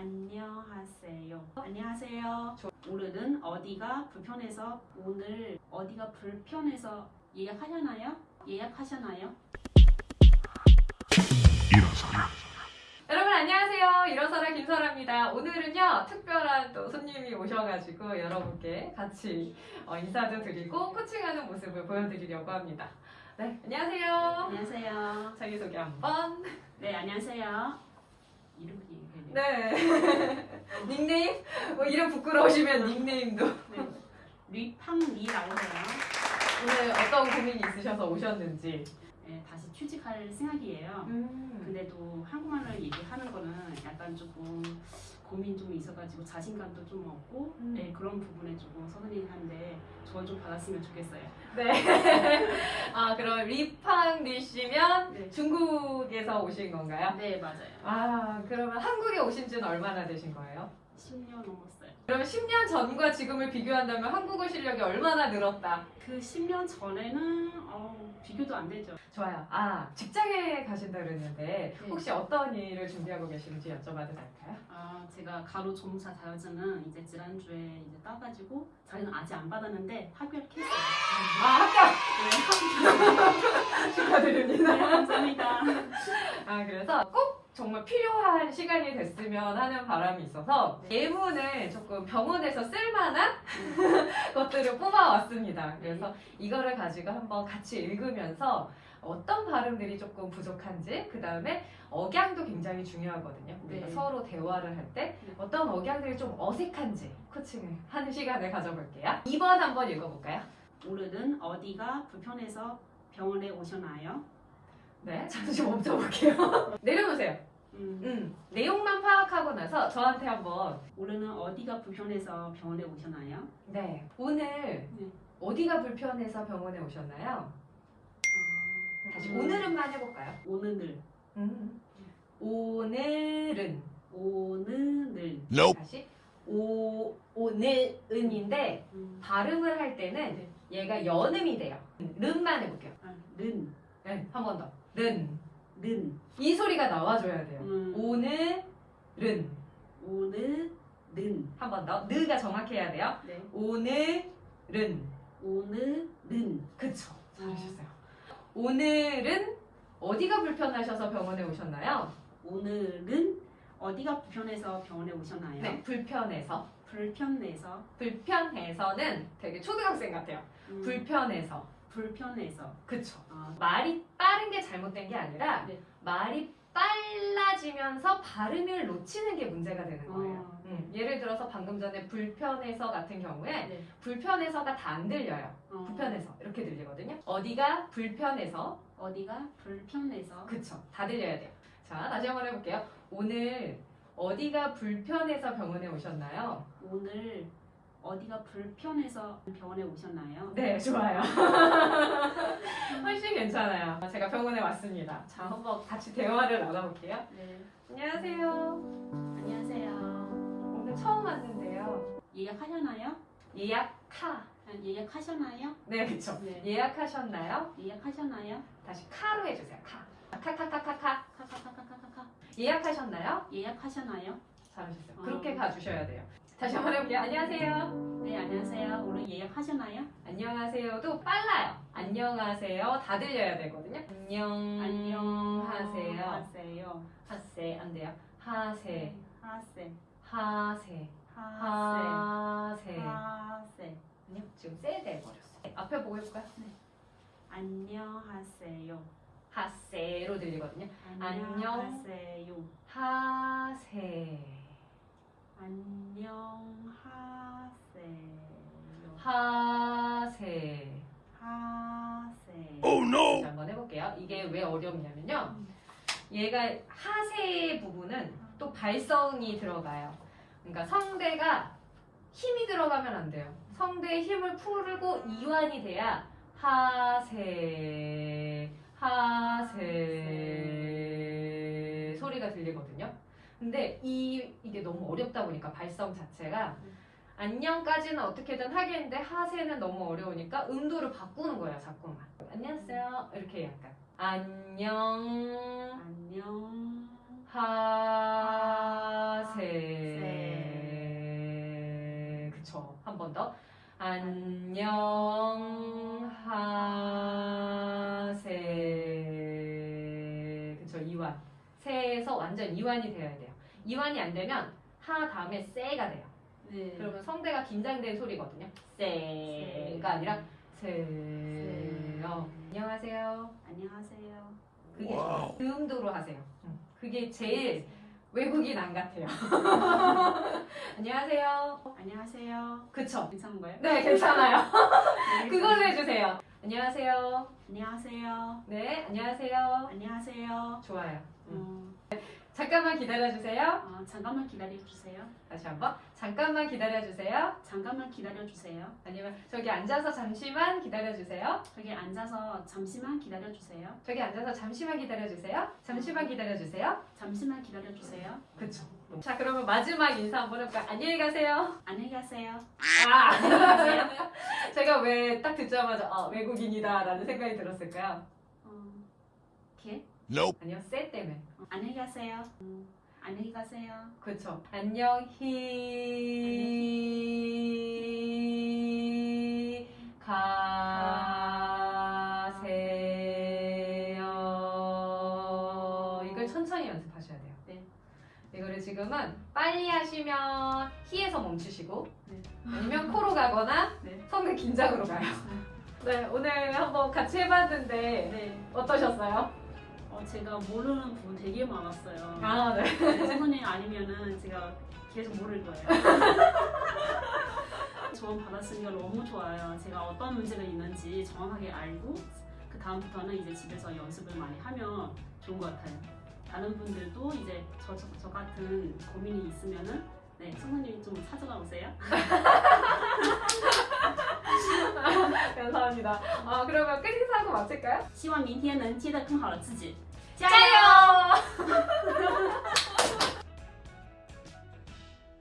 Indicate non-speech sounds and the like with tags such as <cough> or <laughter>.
안녕하세요. 안녕하세요. 오늘은 어디가 불편해서 오늘 어디가 불편해서 예약하셨나요? 예약하셨나요? 일어서라. 여러분 안녕하세요. 일어서라 김설아입니다. 오늘은요 특별한 또 손님이 오셔가지고 여러분께 같이 어, 인사도 드리고 코칭하는 모습을 보여드리려고 합니다. 네 안녕하세요. 안녕하세요. 자기소개 한번. 네, 안녕하세요. 이름 얘기해야 돼요. 네. <laughs> 닉네임? 뭐 이름 부끄러우시면 닉네임도. 네. 리팡리라고 해요. 오늘 어떤 고민이 있으셔서 오셨는지. 네, 다시 취직할 생각이에요. 음. 근데도 한국말을 얘기하는 거는 약간 조금 고민 좀 있어가지고 자신감도 좀 없고 음. 네, 그런 부분에 조금 서운해하는데 조언 좀 받았으면 좋겠어요. 네. <laughs> 아 그럼 리팡 리씨면 네. 중국에서 오신 건가요? 네, 맞아요. 아 그러면 한국에 오신 지는 얼마나 되신 거예요? 10년 넘었어요. 그러면 10년 전과 지금을 비교한다면 한국어 실력이 얼마나 늘었다? 그 10년 전에는 어, 비교도 안 되죠. 좋아요. 아 직장에 가신다 그랬는데 네. 혹시 어떤 일을 준비하고 계신지 여쭤봐도 될까요? 아, 제가 가로 종사 자격증은 이제 지난주에 이제 따가지고 자리는 아직 안 받았는데 합격했어요. 아 합격 네, <laughs> 축하드립니다. 감사합니다. 정말 필요한 시간이 됐으면 하는 바람이 있어서 예문을 조금 병원에서 쓸만한 <laughs> 것들을 뽑아왔습니다. 그래서 이거를 가지고 한번 같이 읽으면서 어떤 발음들이 조금 부족한지 그 다음에 억양도 굉장히 중요하거든요. 우리가 네. 서로 대화를 할때 네. 어떤 억양들이 좀 어색한지 코칭을 하는 시간을 가져볼게요. 2번 한번 읽어볼까요? 오늘은 어디가 불편해서 병원에 오셨나요? 네, 잠시 멈춰볼게요. <laughs> 내려놓으세요. 음, 음, 내용만 파악하고 나서 저한테 한번 오늘은 어디가 불편해서 병원에 오셨나요? 네 오늘 어디가 불편해서 병원에 오셨나요? 아, 다시 음, 오늘은만 해볼까요? 음. 오늘은 오늘을 Nope. 다시 오 오늘은인데 음, 발음을 할 때는 네. 얘가 연음이 돼요. 른만 해볼게요. 아, 는, 네, 한번 더. 른. 는, 이 소리가 나와줘야 돼요. 음, 오늘은 오늘은, 한번 더. 느가 정확해야 돼요. 네, 오늘은 오늘은 그쵸. 잘하셨어요. 오늘은 어디가 불편하셔서 병원에 오셨나요? 오늘은 어디가 불편해서 병원에 오셨나요? 네, 불편해서. 불편해서 불편해서는 되게 초등학생 같아요. 음, 불편해서. 불편해서 그쵸. 아, 말이 빠른 게 잘못된 게 아니라 네. 말이 빨라지면서 발음을 놓치는 게 문제가 되는 거예요. 어. 음, 예를 들어서 방금 전에 불편해서 같은 경우에 네. 불편해서가 다 안 들려요. 어, 불편해서 이렇게 들리거든요. 어디가 불편해서 어디가 불편해서 그쵸. 다 들려야 돼요. 자, 다시 한번 해볼게요. 오늘 어디가 불편해서 병원에 오셨나요? 오늘 어디가 불편해서 병원에 오셨나요? 네, 좋아요. <laughs> 훨씬 괜찮아요. 제가 병원에 왔습니다. 자, 한번 같이 대화를 나눠볼게요. 네. 안녕하세요. 안녕하세요. 오늘 처음 왔는데요. 예약하셨나요? 예약카. 아, 예약하셨나요? 네, 그쵸. 네. 예약하셨나요? 예약하셨나요? 다시 카로 해주세요. 카. 카카카카카. 카카카카카카. 예약하셨나요? 예약하셨나요? 잘하셨어요. 어. 그렇게 가주셔야 돼요. 다시 한번 해볼게요. 안녕하세요. 네, 안녕하세요. 오늘 예약하셨나요? 안녕하세요도 빨라요. 안녕하세요. 다 들려야 되거든요. 안녕. 안녕하세요. 하세요. 하세 안 돼요. 하세. 하세. 하세. 하세. 하세. 아니요. 지금 세 돼버렸어. 요 앞에 보고 해볼까요? 안녕하세요. 하세로 들리거든요. 안녕. 안녕하세요. 하세. 안녕하세요. 하세. 하세. Oh no. 한번 해볼게요. 이게 왜 어렵냐면요. 얘가 하세 부분은 또 발성이 들어가요. 그러니까 성대가 힘이 들어가면 안 돼요. 성대에 힘을 풀고 이완이 돼야 하세, 하세 소리가 들리거든요. 근데 이 이게 너무 어렵다 보니까 발성 자체가 음. 안녕까지는 어떻게든 하겠는데 하세는 너무 어려우니까 음도를 바꾸는 거야 자꾸만. 안녕하세요. 이렇게 약간 안녕. 안녕. 하세. 그쵸. 한 번 더. 안녕. 하. 완전 이완이 되어야 돼요. 이완이 안 되면 하 다음에 세가 돼요. 네. 그러면 성대가 긴장된 소리거든요. 세가 아니라 세요. 안녕하세요. 안녕하세요. 그게 음도로 하세요. 음, 그게 제일 외국인 안 같아요. <laughs> 안녕하세요. 안녕하세요. 그쵸? 괜찮은가요? 네, 괜찮아요. 네, <laughs> 그걸로 해주세요. 안녕하세요. 안녕하세요. 네, 안녕하세요. 안녕하세요. 좋아요. 음. 어, 잠깐만 기다려주세요. 어, 잠깐만 기다려 주세요. 다시 한번. 잠깐만 기다려주세요. 잠깐만 기다려 주세요. 아니면 저기 앉아서 잠시만 기다려주세요. 저기 앉아서 잠시만 기다려 주세요. 저기 앉아서 잠시만 기다려주세요. 잠시만 기다려주세요. 잠시만 기다려 주세요. 그쵸. 자, 그러면 마지막 인사 한번 해볼까요? 안녕히 가세요. 안녕히 가세요. 아. <laughs> 제가 왜 딱 듣자마자 아, 외국인이다 라는 생각이 들었을까요? 어, 개? Nope. 아니요, 쎄 때문에. 어, 안녕히 가세요. 음, 안녕히 가세요. 그쵸. 안녕히 가세요. 이걸 천천히 연습하셔야 돼요. 네. 이거를 지금은 빨리 하시면 히에서 멈추시고 네. 아니면 코로 가거나 네. 성대 긴장으로 가요. 네, 오늘 한번 같이 해봤는데 네. 어떠셨어요? 어, 제가 모르는 부분 되게 많았어요. 아, 네. 네, 선생님 아니면은 제가 계속 모를 거예요. <laughs> 조언 받았으니까 너무 좋아요. 제가 어떤 문제가 있는지 정확하게 알고 그 다음부터는 이제 집에서 연습을 많이 하면 좋은 것 같아요. 다른 분들도 이제 저, 저, 저 같은 고민이 있으면은 네, 선생님 좀 찾아가 오세요. <laughs> 감사합니다. 아, 그러면 끝 인사하고 마칠까요?<laughs> 希望明天能接得更好的自己，加 짜요! <laughs> <laughs>